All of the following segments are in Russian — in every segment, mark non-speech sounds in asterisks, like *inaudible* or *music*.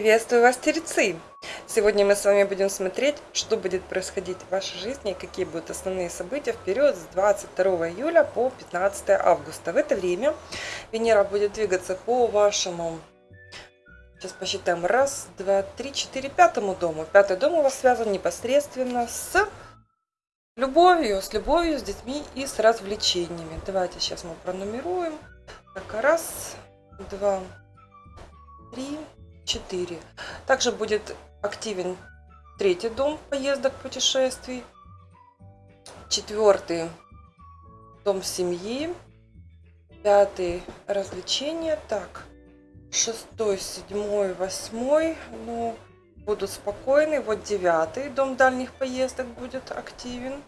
Приветствую вас, Тельцы! Сегодня мы с вами будем смотреть, что будет происходить в вашей жизни какие будут основные события в период с 22 июля по 15 августа. В это время Венера будет двигаться по вашему, сейчас посчитаем, раз, два, три, четыре, пятому дому. Пятый дом у вас связан непосредственно с любовью, с любовью, с детьми и с развлечениями. Давайте сейчас мы пронумеруем. Так, раз, два, три, 4. Также будет активен третий дом поездок, путешествий. Четвертый дом семьи. Пятый развлечения. Так, шестой, седьмой, восьмой. Ну, будут спокойны. Вот девятый дом дальних поездок будет активен.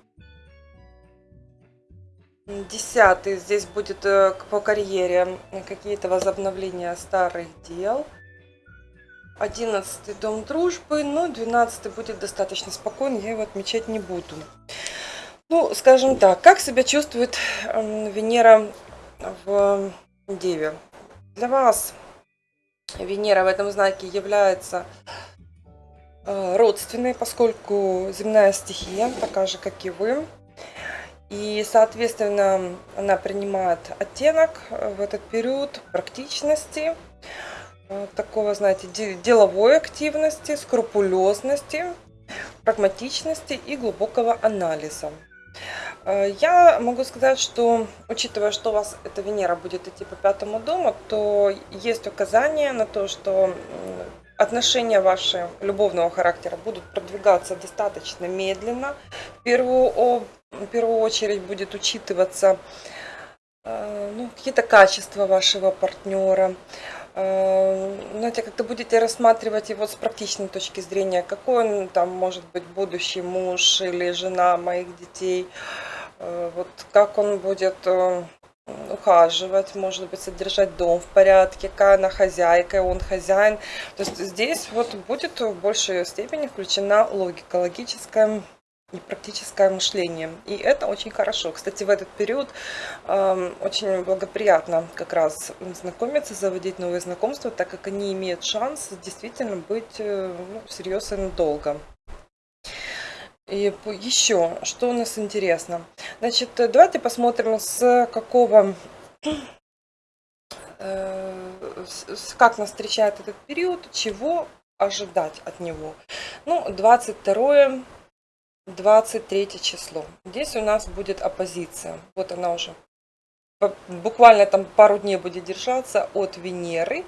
Десятый здесь будет э, по карьере какие-то возобновления старых дел. 11 дом дружбы, но 12 будет достаточно спокойно, я его отмечать не буду. Ну, скажем так, как себя чувствует Венера в Деве? Для вас Венера в этом знаке является э, родственной, поскольку земная стихия, такая же, как и вы. И, соответственно, она принимает оттенок в этот период практичности, Э, такого, знаете, деловой активности, скрупулезности, прагматичности и глубокого анализа. Э, я могу сказать, что учитывая, что у вас эта Венера будет идти по пятому дому, то есть указание на то, что отношения ваши любовного характера будут продвигаться достаточно медленно. В первую, в первую очередь будет учитываться э, ну, какие-то качества вашего партнера, Э, знаете, как-то будете рассматривать его с практичной точки зрения, какой он там может быть будущий муж или жена моих детей, э, вот как он будет э, ухаживать, может быть, содержать дом в порядке, какая она хозяйка, он хозяин. То есть здесь вот будет в большей степени включена логика, логическая и практическое мышление. И это очень хорошо. Кстати, в этот период э, очень благоприятно как раз знакомиться, заводить новые знакомства, так как они имеют шанс действительно быть э, ну, всерьез и. И еще, что у нас интересно. Значит, давайте посмотрим, с какого э, как нас встречает этот период, чего ожидать от него. Ну, 22 23 число. Здесь у нас будет оппозиция. Вот она уже буквально там пару дней будет держаться от Венеры.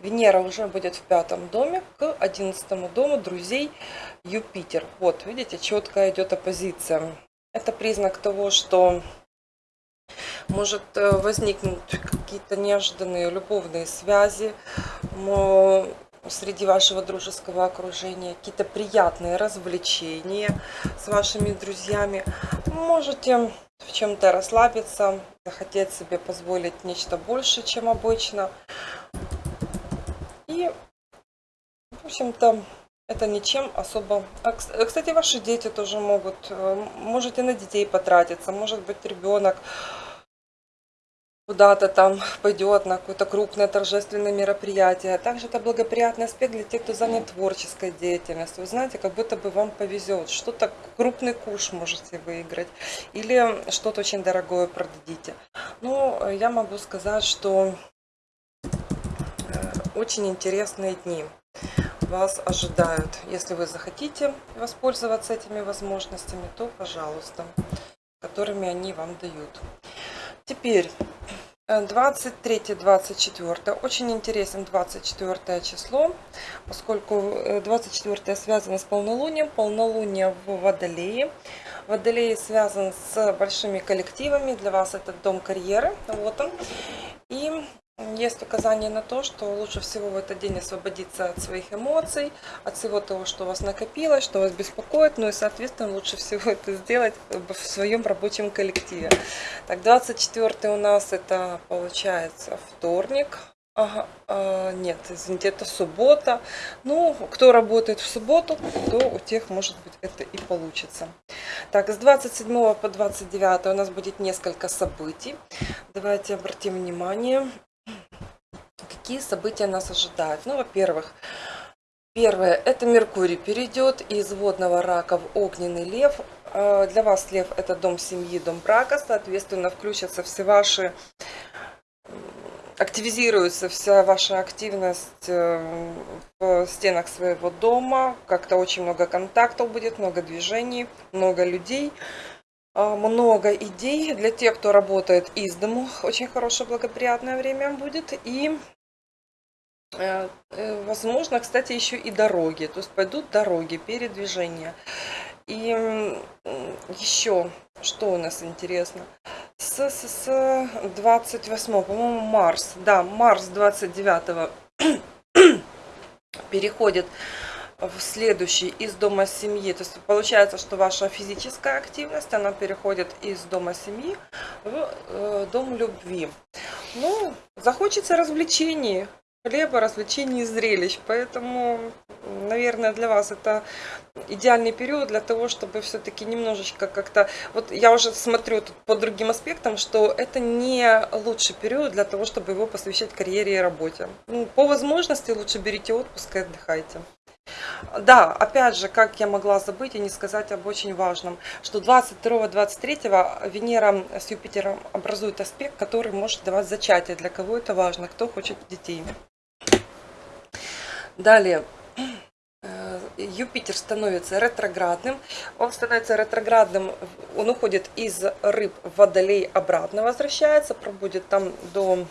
Венера уже будет в пятом доме к одиннадцатому дому друзей Юпитер. Вот, видите, четко идет оппозиция. Это признак того, что может э, возникнуть какие-то неожиданные любовные связи, среди вашего дружеского окружения, какие-то приятные развлечения с вашими друзьями. Можете в чем-то расслабиться, захотеть себе позволить нечто больше, чем обычно. И, в общем-то, это ничем особо... А, кстати, ваши дети тоже могут, э, можете на детей потратиться, может быть, ребенок куда-то там пойдет на какое-то крупное торжественное мероприятие. А также это благоприятный аспект для тех, кто занят творческой деятельностью. Вы знаете, как будто бы вам повезет. Что-то крупный куш можете выиграть. Или что-то очень дорогое продадите. Ну, я могу сказать, что э, очень интересные дни вас ожидают. Если вы захотите воспользоваться этими возможностями, то пожалуйста, которыми они вам дают. Теперь 23-24. Э, Очень интересен 24 число, поскольку 24 э, связано с полнолунием. Полнолуние в Водолее. Водолей связан с большими коллективами. Для вас это дом карьеры. Вот он. И есть указание на то, что лучше всего в этот день освободиться от своих эмоций, от всего того, что у вас накопилось, что вас беспокоит, ну и, соответственно, лучше всего *laughs* это сделать в своем рабочем коллективе. Так, 24 у нас это получается вторник, Ага, а, нет, извините, это суббота. Ну, кто работает в субботу, то у тех, может быть, это и получится. Так, с 27 по 29 у нас будет несколько событий. Давайте обратим внимание какие события нас ожидают? Ну, во-первых, Первое, это Меркурий перейдет из водного рака в огненный лев. Э, Для вас лев это дом семьи, дом брака, соответственно, включатся все ваши, активизируется вся ваша активность э, в стенах своего дома. Как-то очень много контактов будет, много движений, много людей. А, много идей для тех, кто работает из дому. Очень хорошее, благоприятное время будет. И, э, э, возможно, кстати, еще и дороги. То есть пойдут дороги, передвижения. И еще, что у нас интересно? С, с, с 28, по-моему, Марс. Да, Марс 29 *clears throat* переходит следующий из дома семьи. То есть получается, что ваша физическая активность, она переходит из дома семьи в э, дом любви. Ну, захочется развлечений, хлеба, развлечений и зрелищ. Поэтому, наверное, для вас это идеальный период для того, чтобы все-таки немножечко как-то... Вот я уже смотрю тут по другим аспектам, что это не лучший период для того, чтобы его посвящать карьере и работе. Ну, по возможности лучше берите отпуск и отдыхайте. Да, опять же, как я могла забыть и не сказать об очень важном, что 22-23 Венера с Юпитером образует аспект, который может давать зачатие. Для кого это важно, кто хочет детей. Далее. э, Юпитер становится ретроградным. Он становится ретроградным, он уходит из рыб в водолей обратно, возвращается, пробудет там до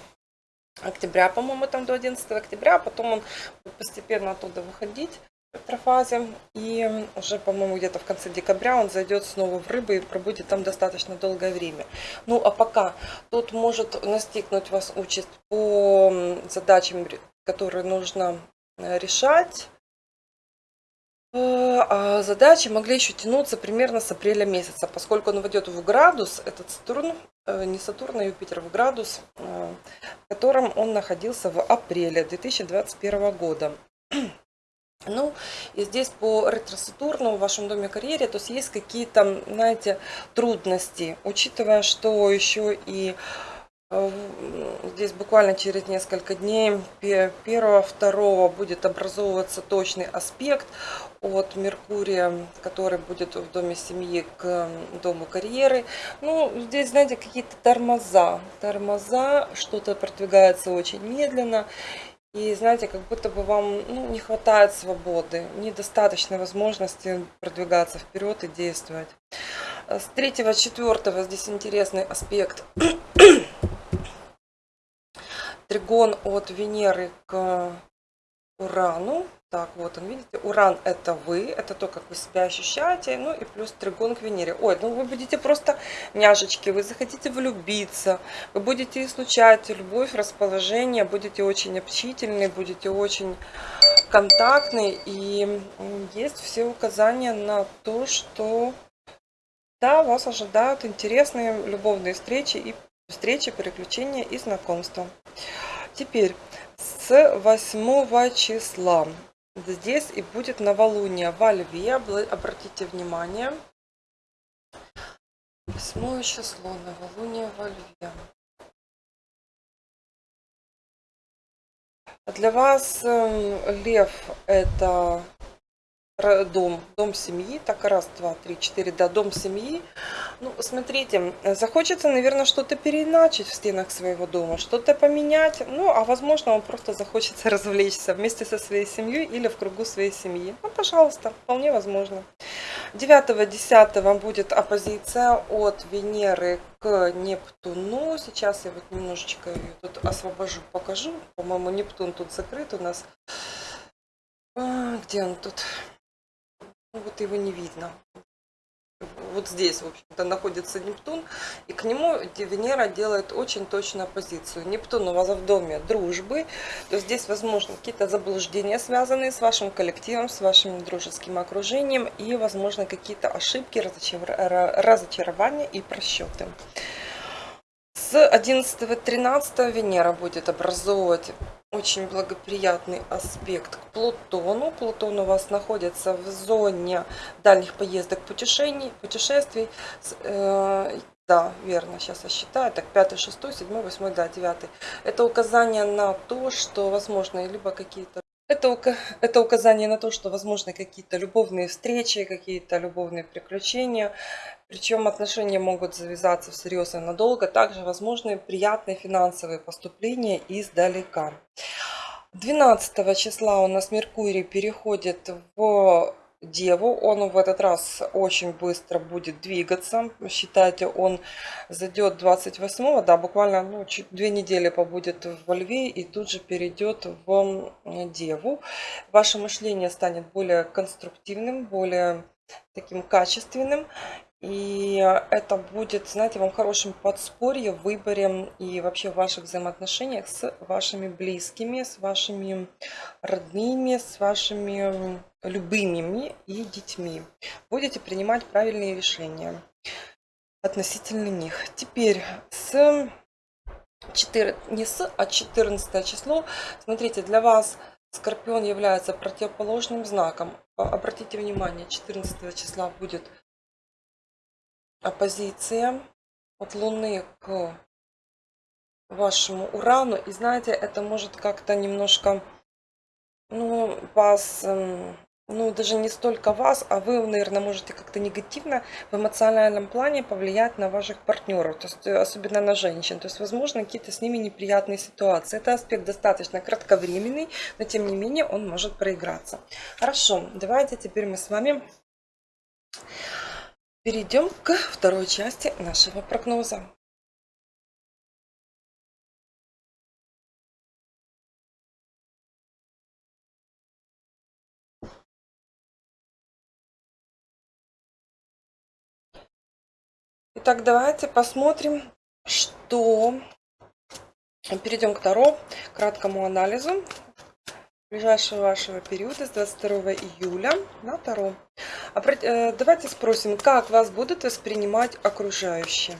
октября, по-моему, там до 11 октября, а потом он будет постепенно оттуда выходить в ретрофазе. И уже, по-моему, где-то в конце декабря он зайдет снова в рыбы и пробудет там достаточно долгое время. Ну, а пока тут может настигнуть вас участь по задачам, которые нужно э, решать. Э, А задачи могли еще тянуться примерно с апреля месяца, поскольку он войдет в градус, этот Сатурн, э, не Сатурн, а Юпитер, в градус, в котором он находился в апреле 2021 года. Ну, и здесь по ретро-Сатурну в вашем доме карьере, то есть есть какие-то, знаете, трудности, учитывая, что еще и э, здесь буквально через несколько дней, пе- первого, второго будет образовываться точный аспект от Меркурия, который будет в доме семьи к дому карьеры. Ну, здесь, знаете, какие-то тормоза, тормоза, что-то продвигается очень медленно. И знаете, как будто бы вам ну, не хватает свободы, недостаточно возможности продвигаться вперед и действовать. С 3-4 здесь интересный аспект. *coughs* Тригон от Венеры к Урану. Так, вот он, видите, Уран это вы, это то, как вы себя ощущаете, ну и плюс тригон к Венере. Ой, ну вы будете просто няшечки, вы захотите влюбиться, вы будете излучать любовь, расположение, будете очень общительны, будете очень контактны. И есть все указания на то, что да, вас ожидают интересные любовные встречи и встречи, переключения и знакомства. Теперь с 8 числа здесь и будет новолуние во Льве. Обратите внимание. 8 число, новолуние во Льве. Для вас эм, лев это дом, дом семьи, так раз, два, три, четыре, да, дом семьи. Ну, смотрите, э, захочется, наверное, что-то переиначить в стенах своего дома, что-то поменять, ну, а возможно, вам просто захочется *laughs* развлечься вместе со своей семьей или в кругу своей семьи. Ну, пожалуйста, вполне возможно. 9-10 будет оппозиция от Венеры к Нептуну. Сейчас я вот немножечко ее тут освобожу, покажу. По-моему, Нептун тут закрыт у нас. А, Где он тут? Вот его не видно. Вот здесь, в общем-то, находится Нептун, и к нему Венера делает очень точную оппозицию. Нептун у вас в доме дружбы, то здесь, возможно, какие-то заблуждения, связанные с вашим коллективом, с вашим дружеским окружением, и, возможно, какие-то ошибки, разочар- ра- разочарования и просчеты. С 11-13 Венера будет образовывать очень благоприятный аспект к Плутону. Плутон у вас находится в зоне дальних поездок, путешествий. С- э, да, верно, сейчас я считаю. Так, 5, 6, 7, 8, да, 9. Это указание на то, что, возможно, либо какие-то Это, это указание на то, что возможны какие-то любовные встречи, какие-то любовные приключения. Причем отношения могут завязаться всерьез и надолго. Также возможны приятные финансовые поступления издалека. 12 числа у нас Меркурий переходит в Деву. Он в этот раз очень быстро будет двигаться. Считайте, он зайдет 28 да, буквально ну, две недели побудет во Льве и тут же перейдет в Деву. Ваше мышление станет более конструктивным, более таким качественным. И это будет, знаете, вам хорошим подспорьем в выборе и вообще в ваших взаимоотношениях с вашими близкими, с вашими родными, с вашими любимыми и детьми. Будете принимать правильные решения относительно них. Теперь с 4, не с, а 14 число. Смотрите, для вас Скорпион является противоположным знаком. Обратите внимание, 14 числа будет оппозиция от Луны к вашему Урану. И знаете, это может как-то немножко ну, вас, эм, ну, даже не столько вас, а вы, наверное, можете как-то негативно в эмоциональном плане повлиять на ваших партнеров, то есть э, особенно на женщин. То есть, возможно, какие-то с ними неприятные ситуации. Это аспект достаточно кратковременный, но тем не менее он может проиграться. Хорошо, давайте теперь мы с вами Перейдем к второй части нашего прогноза. Итак, давайте посмотрим, что... Перейдем к второму краткому анализу ближайшего вашего периода с 22 июля на 2 давайте спросим, как вас будут воспринимать окружающие?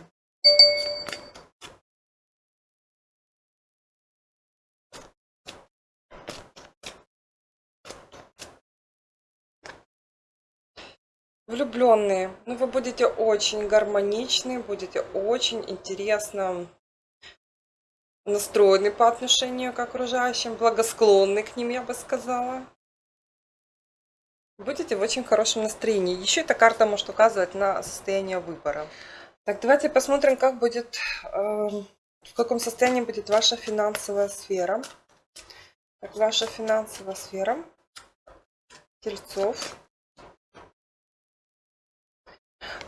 Влюбленные. Ну, вы будете очень гармоничны, будете очень интересно настроены по отношению к окружающим, благосклонны к ним, я бы сказала. Будете в очень хорошем настроении. Еще эта карта может указывать на состояние выбора. Так, давайте посмотрим, как будет, э, в каком состоянии будет ваша финансовая сфера. Так, ваша финансовая сфера. Тельцов.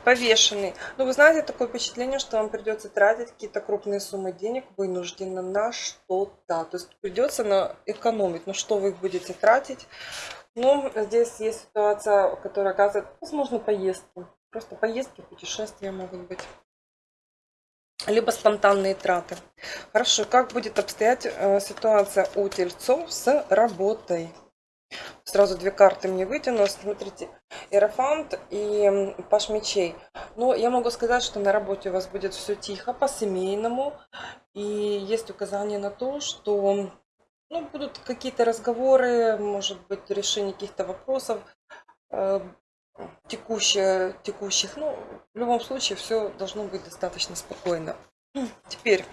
Повешенный. Ну, вы знаете, такое впечатление, что вам придется тратить какие-то крупные суммы денег вынужденно на что-то. То есть придется на экономить. Но что вы будете тратить? Ну, здесь есть ситуация, которая оказывает, возможно, поездки. Просто поездки, путешествия могут быть. Либо спонтанные траты. Хорошо, как будет обстоять э, ситуация у тельцов с работой? Сразу две карты мне вытяну. Смотрите, Эрофант и Паш мечей. Но я могу сказать, что на работе у вас будет все тихо, по-семейному. И есть указание на то, что ну, будут какие-то разговоры, может быть, решение каких-то вопросов э, текущих, текущих. Ну, в любом случае, все должно быть достаточно спокойно. *clears throat* Теперь,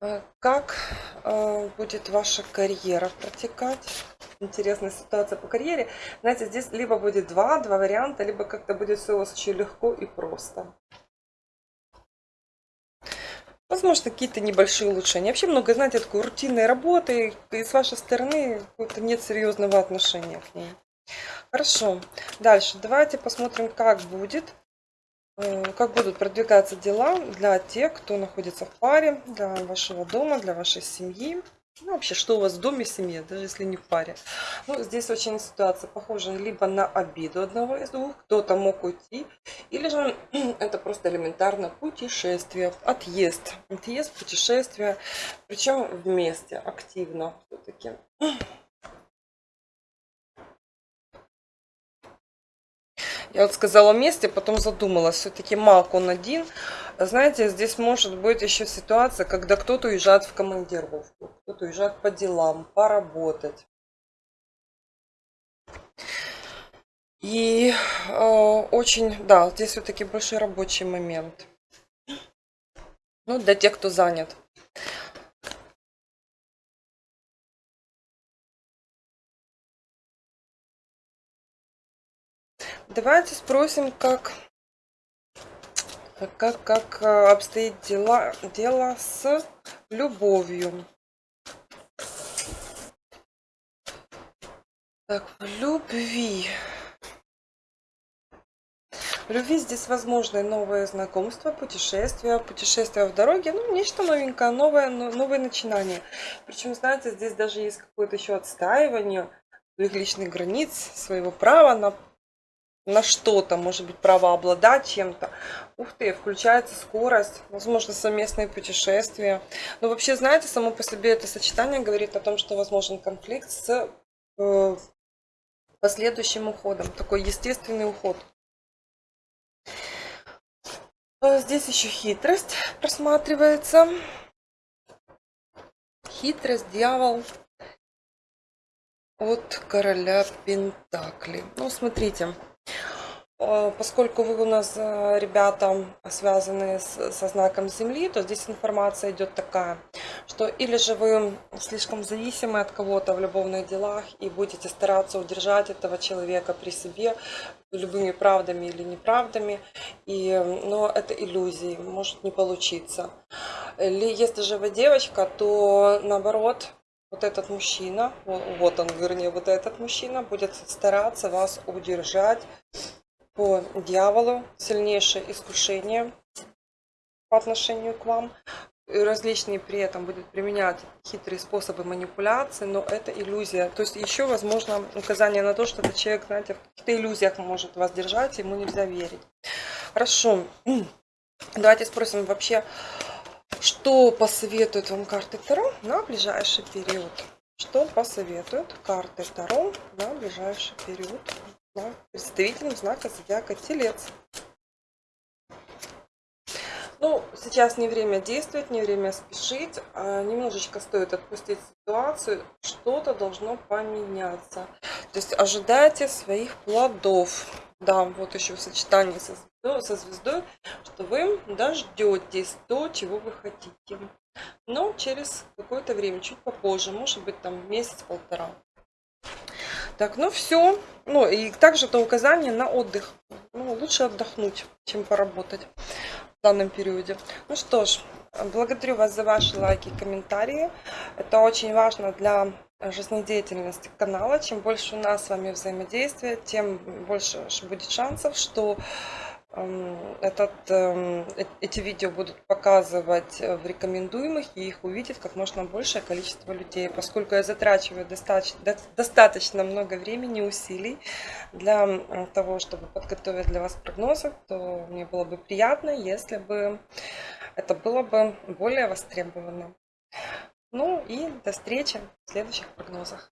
э, как э, будет ваша карьера протекать? Интересная ситуация по карьере. Знаете, здесь либо будет два, два варианта, либо как-то будет все у вас очень легко и просто. Возможно, какие-то небольшие улучшения. Вообще много, знаете, такой рутинной работы, и с вашей стороны нет серьезного отношения к ней. Хорошо. Дальше. Давайте посмотрим, как будет, э, как будут продвигаться дела для тех, кто находится в паре, для вашего дома, для вашей семьи. Ну, вообще, что у вас в доме, семье, даже если не в паре. Ну, здесь очень ситуация похожа либо на обиду одного из двух, кто-то мог уйти, или же *clears throat* это просто элементарно путешествие, отъезд. Отъезд, путешествие, причем вместе, активно все-таки. Я вот сказала вместе, потом задумалась, все-таки маг он один, знаете, здесь может быть еще ситуация, когда кто-то уезжает в командировку, кто-то уезжает по делам, поработать. И э, очень, да, здесь все-таки большой рабочий момент. Ну, для тех, кто занят. Давайте спросим, как как, как э, обстоит дела, дело с любовью. Так, в любви. В любви здесь возможны новые знакомства, путешествия, путешествия в дороге, ну, нечто новенькое, новое, новое начинание. Причем, знаете, здесь даже есть какое-то еще отстаивание своих личных границ, своего права на, на что-то, может быть, право обладать чем-то. Ух ты, включается скорость, возможно, совместные путешествия. Но вообще, знаете, само по себе это сочетание говорит о том, что возможен конфликт с э, последующим уходом, такой естественный уход. Э, здесь еще хитрость просматривается. Хитрость, дьявол от короля Пентакли. Ну, смотрите, поскольку вы у нас, э, ребята, связаны со знаком Земли, то здесь информация идет такая, что или же вы слишком зависимы от кого-то в любовных делах и будете стараться удержать этого человека при себе любыми правдами или неправдами, и, но это иллюзии, может не получиться. Или если же вы девочка, то наоборот, вот этот мужчина, вот он, вернее, вот этот мужчина будет стараться вас удержать по дьяволу, сильнейшее искушение по отношению к вам. Различные при этом будут применять хитрые способы манипуляции, но это иллюзия. То есть еще возможно указание на то, что этот человек, знаете, в каких-то иллюзиях может вас держать, ему нельзя верить. Хорошо. *clears throat* Давайте спросим вообще, что посоветуют вам карты Таро на ближайший период? Что посоветуют карты Таро на ближайший период? Да, представителем знака зодиака Телец. Ну, сейчас не время действовать, не время спешить. А немножечко стоит отпустить ситуацию. Что-то должно поменяться. То есть ожидайте своих плодов. Да, вот еще в сочетании со звездой, со звездой что вы дождетесь то, чего вы хотите. Но через какое-то время, чуть попозже, может быть там месяц-полтора. Так, ну все. Ну и также это указание на отдых. Ну, лучше отдохнуть, чем поработать в данном периоде. Ну что ж, благодарю вас за ваши лайки и комментарии. Это очень важно для жизнедеятельности канала. Чем больше у нас с вами взаимодействия, тем больше будет шансов, что этот, эм, э, эти видео будут показывать в рекомендуемых, и их увидит как можно большее количество людей. Поскольку я затрачиваю достаточно, достаточно много времени и усилий для того, чтобы подготовить для вас прогнозы, то мне было бы приятно, если бы это было бы более востребовано. Ну и до встречи в следующих прогнозах.